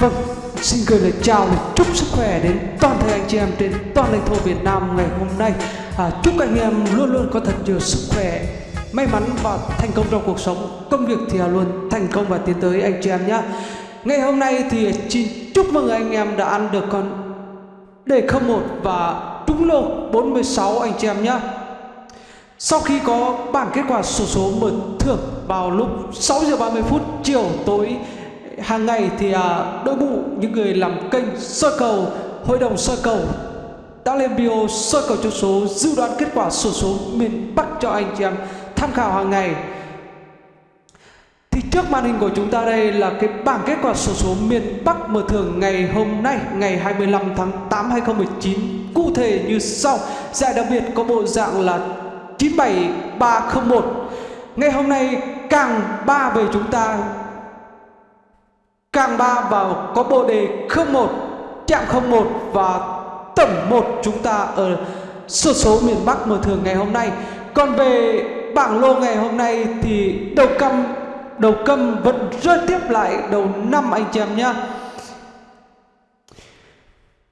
Vâng, xin gửi lời chào, lời chúc sức khỏe đến toàn thể anh chị em trên toàn lãnh thổ Việt Nam ngày hôm nay. À, chúc anh em luôn luôn có thật nhiều sức khỏe, may mắn và thành công trong cuộc sống. Công việc thì luôn thành công và tiến tới anh chị em nhé. Ngày hôm nay thì xin chúc mừng anh em đã ăn được con đề 01 và trúng lô 46 anh chị em nhé. Sau khi có bảng kết quả sổ số mở thưởng vào lúc 6 giờ 30 phút chiều tối hàng ngày thì à, đội ngũ những người làm kênh soi cầu hội đồng soi cầu đã lên bio soi cầu cho số dự đoán kết quả sổ số miền Bắc cho anh chị em tham khảo hàng ngày. Thì trước màn hình của chúng ta đây là cái bảng kết quả sổ số miền Bắc mở thưởng ngày hôm nay ngày 25 tháng 8 2019 cụ thể như sau giải đặc biệt có bộ dạng là 97301 ngày hôm nay càng ba về chúng ta càng ba vào có bộ đề 01 chạm 01 và tổng 1 chúng ta ở số số miền Bắc mở thường ngày hôm nay. Còn về bảng lô ngày hôm nay thì đầu căm, đầu câm vẫn rơi tiếp lại đầu năm anh chị em nhé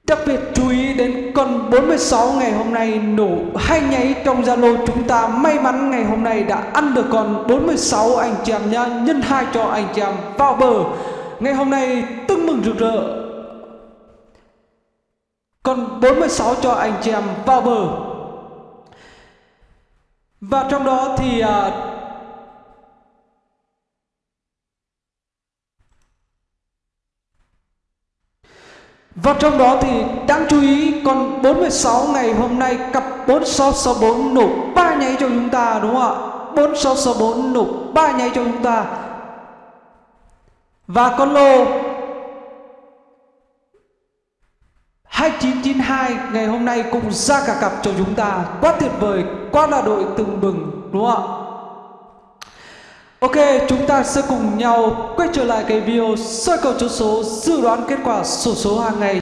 Đặc biệt chú ý đến con 46 ngày hôm nay nổ hai nháy trong Zalo chúng ta. May mắn ngày hôm nay đã ăn được con 46 anh chị em nhá. Nhân hai cho anh chị em vào bờ ngày hôm nay tưng mừng rực rỡ. Còn 46 cho anh chị em vào bờ. Và trong đó thì à, Và trong đó thì đáng chú ý còn 46 ngày hôm nay cặp 4664 nổ ba nháy cho chúng ta đúng không ạ? 4664 nổ ba nháy cho chúng ta và con lô. 2992 ngày hôm nay cũng ra cả cặp cho chúng ta. Quá tuyệt vời, quá là đội từng bừng đúng không ạ? Ok, chúng ta sẽ cùng nhau quay trở lại cái video soi cầu chốt số dự đoán kết quả sổ số hàng ngày.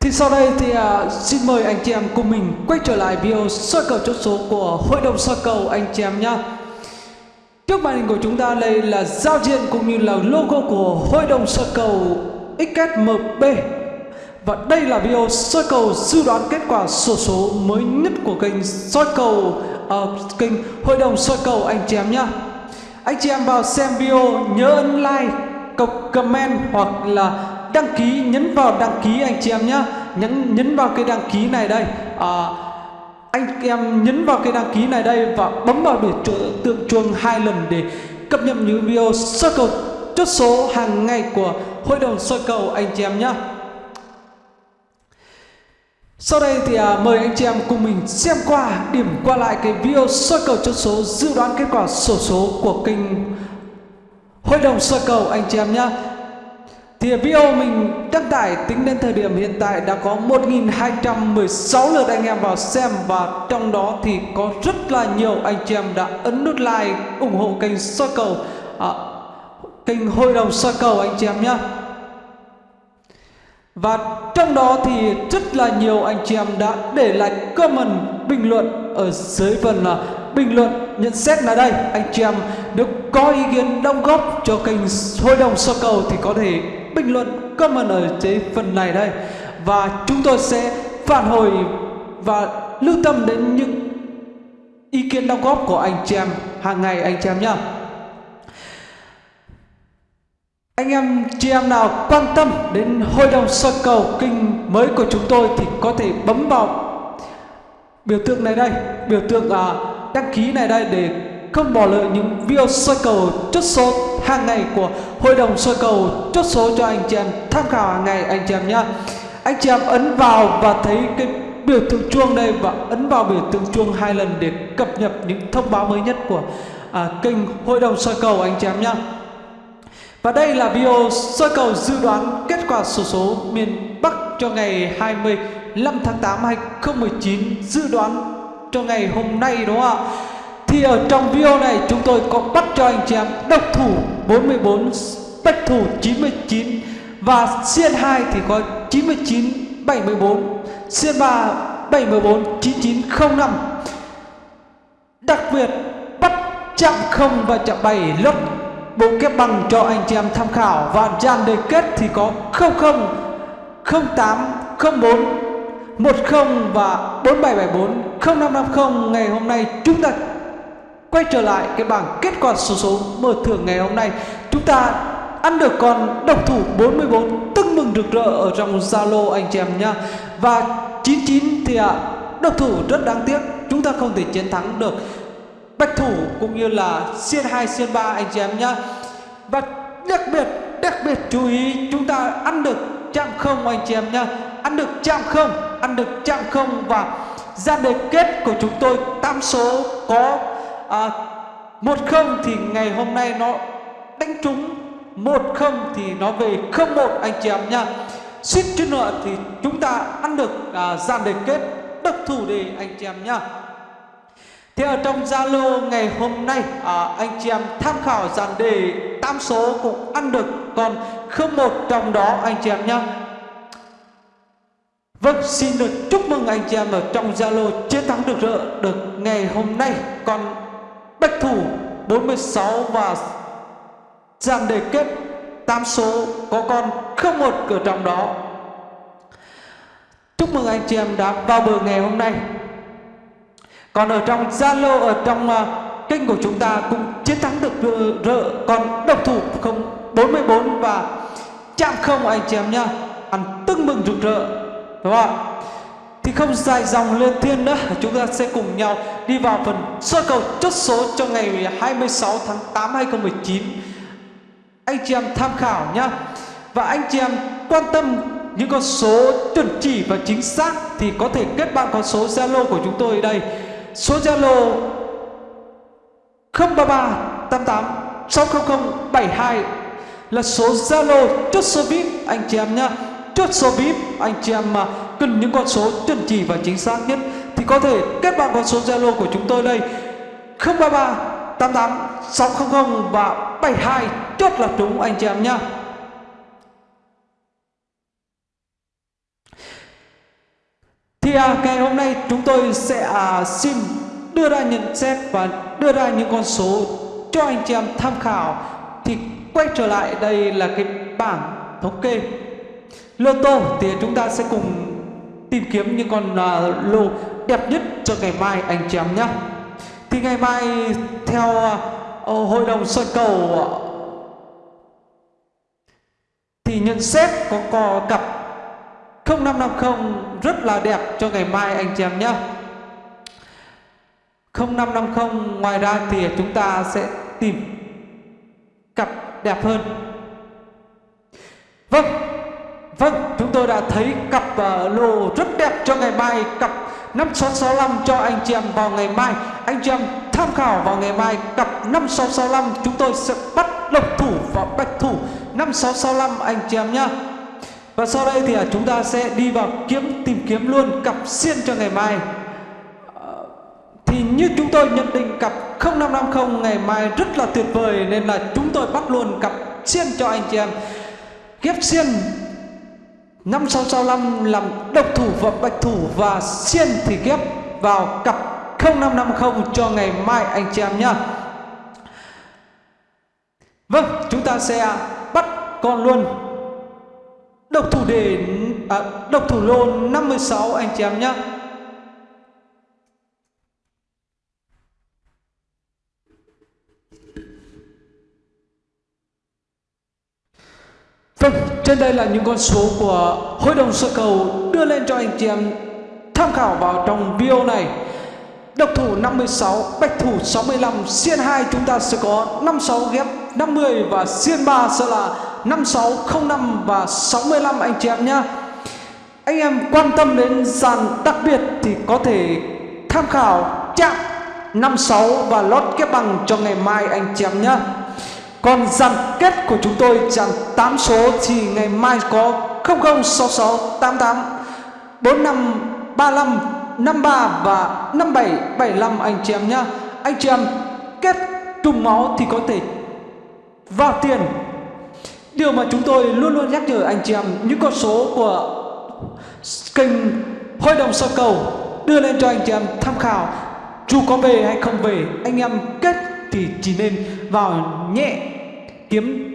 Thì sau đây thì uh, xin mời anh chị em cùng mình quay trở lại video soi cầu chốt số của Hội đồng soi cầu anh chị em nhé Trước màn hình của chúng ta đây là giao diện cũng như là logo của Hội đồng soi cầu XSMB Và đây là video soi cầu dự đoán kết quả sổ số mới nhất của kênh soi cầu uh, kênh Hội đồng soi cầu. Anh chị em nhé Anh chị em vào xem video nhớ ấn like, comment hoặc là đăng ký nhấn vào đăng ký anh chị em nhé nhấn nhấn vào cái đăng ký này đây. À, anh em nhấn vào cái đăng ký này đây và bấm vào biểu tượng chuông hai lần để cập nhật những video soi cầu chốt số hàng ngày của hội đồng soi cầu anh chị em nhé sau đây thì à, mời anh chị em cùng mình xem qua điểm qua lại cái video soi cầu chốt số dự đoán kết quả sổ số của kênh hội đồng soi cầu anh chị em nhé thì video mình đăng tải tính đến thời điểm hiện tại đã có 1.216 lượt anh em vào xem và trong đó thì có rất là nhiều anh chị em đã ấn nút like ủng hộ kênh soi cầu à, kênh hội đồng soi cầu anh chị em nhé và trong đó thì rất là nhiều anh chị em đã để lại comment bình luận ở dưới phần là bình luận nhận xét là đây anh chị em nếu có ý kiến đóng góp cho kênh hội đồng soi cầu thì có thể bình luận comment ở dưới phần này đây. Và chúng tôi sẽ phản hồi và lưu tâm đến những ý kiến đóng góp của anh chị em hàng ngày anh chị em nhá. Anh em chị em nào quan tâm đến hội đồng soi cầu kinh mới của chúng tôi thì có thể bấm vào biểu tượng này đây biểu tượng à, đăng ký này đây để không bỏ lỡ những video soi cầu chốt số hàng ngày của hội đồng soi cầu chốt số cho anh chị em tham khảo hàng ngày anh chị em nhé anh chị em ấn vào và thấy cái biểu tượng chuông đây và ấn vào biểu tượng chuông hai lần để cập nhật những thông báo mới nhất của à, kênh hội đồng soi cầu anh chị em nhé và đây là video soi cầu dự đoán kết quả sổ số miền Bắc cho ngày 25 tháng 8 2019 dự đoán cho ngày hôm nay đúng không ạ? Thì ở trong video này, chúng tôi có bắt cho anh chị em độc thủ 44 bách thủ 99 và xiên 2 thì có 99 74 xiên 3 714 9905 đặc biệt, bắt chạm không và chạm 7 lót bộ kép bằng cho anh chị em tham khảo. Và dàn đề kết thì có 00 08 04 10 và 4774 0550 ngày hôm nay chúng ta quay trở lại cái bảng kết quả số số mở thưởng ngày hôm nay. Chúng ta ăn được con độc thủ 44 tưng mừng rực rỡ ở trong Zalo anh chị em nhá. Và 99 thì à, độc thủ rất đáng tiếc chúng ta không thể chiến thắng được. Bạch thủ cũng như là xiên 2 xiên 3 anh chị em nhá. Và đặc biệt đặc biệt chú ý chúng ta ăn được chạm không anh chị em nhá. Ăn được chạm không ăn được chạm không và ra đề kết của chúng tôi tam số có à, một không thì ngày hôm nay nó đánh trúng một không thì nó về không một anh chị em nha suýt chút nữa thì chúng ta ăn được à, dàn đề kết độc thủ đề anh chị em nhá. Thì ở trong Zalo ngày hôm nay à, anh chị em tham khảo dàn đề tam số cũng ăn được còn không một trong đó anh chị em nhá. Vâng, xin được chúc mừng anh chị em ở trong Zalo chiến thắng được rỡ được ngày hôm nay. Còn Bách Thủ 46 và dàn đề kết tam số có con không một cửa trong đó. Chúc mừng anh chị em đã vào bờ ngày hôm nay. Còn ở trong Zalo ở trong uh, kênh của chúng ta cũng chiến thắng được rợ còn độc thủ không 44 và chạm không anh chị em nhá. Ăn tưng mừng rực rỡ đúng không ạ thì không dài dòng lên thiên nữa, chúng ta sẽ cùng nhau đi vào phần sơ cầu chốt số cho ngày 26 tháng 8 2019 anh chị em tham khảo nhá. Và anh chị em quan tâm những con số chuẩn chỉ và chính xác thì có thể kết bạn con số Zalo của chúng tôi đây. Số Zalo 033 88 600 72 là số Zalo chốt số VIP anh chị em nhá. Chốt số VIP anh chị em mà cần những con số chuẩn chỉ và chính xác nhất thì có thể kết bạn con số Zalo của chúng tôi đây. 033 88 600 và 72 chốt là đúng anh chị em nhá. Thì à, ngày hôm nay chúng tôi sẽ à, xin đưa ra nhận xét và đưa ra những con số cho anh chị em tham khảo. Thì quay trở lại đây là cái bảng thống kê. Lô tô thì chúng ta sẽ cùng tìm kiếm những con uh, lô đẹp nhất cho ngày mai anh chị em nhé. Thì ngày mai theo uh, hội đồng soi cầu uh, thì nhận xét có, cò cặp 0550 rất là đẹp cho ngày mai anh chị em nhé. 0550 ngoài ra thì chúng ta sẽ tìm cặp đẹp hơn. Vâng Vâng, chúng tôi đã thấy cặp uh, lô rất đẹp cho ngày mai Cặp 5665 cho anh chị em vào ngày mai. Anh chị em tham khảo vào ngày mai Cặp 5665 chúng tôi sẽ bắt lộc thủ và bạch thủ. 5665 anh chị em nhá. Và sau đây thì uh, chúng ta sẽ đi vào kiếm tìm kiếm luôn cặp xiên cho ngày mai. Uh, Thì như chúng tôi nhận định cặp 0550 ngày mai rất là tuyệt vời Nên là chúng tôi bắt luôn cặp xiên cho anh chị em. Ghép xiên năm sáu sáu năm làm độc thủ và bạch thủ và xiên thì ghép vào cặp 0550 cho ngày mai anh chị em nhá. Vâng chúng ta sẽ bắt con luôn. Độc thủ đề à, độc thủ lô 56 anh chị em nhá. Trên đây là những con số của Hội đồng sơ cầu đưa lên cho anh chị em tham khảo vào trong video này. Độc thủ 56, bạch thủ 65, xiên 2 chúng ta sẽ có 56 ghép 50 và xiên 3 sẽ là 5605 và 65 anh chị em nhé. Anh em quan tâm đến dàn đặc biệt thì có thể tham khảo chạm 56 và lót kép bằng cho ngày mai anh chị em nhé. Còn dàn kết của chúng tôi dàn 8 số thì ngày mai có 006688 4535 53 và 5775 anh chị em nhá. Anh chị em, kết trùng máu thì có thể vào tiền. Điều mà chúng tôi luôn luôn nhắc nhở anh chị em, những con số của kênh Hội đồng sơ cầu đưa lên cho anh chị em tham khảo dù có về hay không về, anh em kết thì chỉ nên vào nhẹ kiếm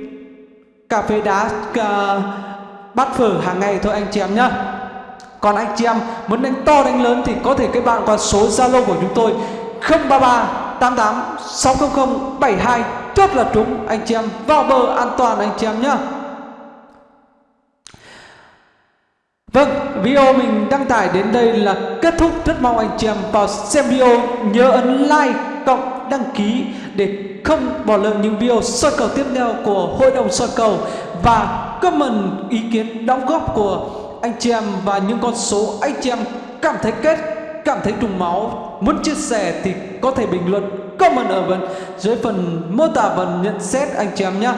cà phê đá uh, bát phở hàng ngày thôi anh chị em nhá. Còn anh chị em muốn đánh to đánh lớn thì có thể các bạn qua số zalo của chúng tôi 033 88 600 72 chốt là trúng anh chị em vào bờ an toàn anh chị em nhá. Vâng, video mình đăng tải đến đây là kết thúc. Rất mong anh chị em vào xem video nhớ ấn like, cộng, đăng ký để không bỏ lỡ những video soi cầu tiếp theo của Hội đồng soi cầu và comment ý kiến đóng góp của anh chị em và những con số anh chị em cảm thấy kết, cảm thấy trùng máu, muốn chia sẻ thì có thể bình luận comment ở bên dưới phần mô tả và nhận xét anh chị em nhé.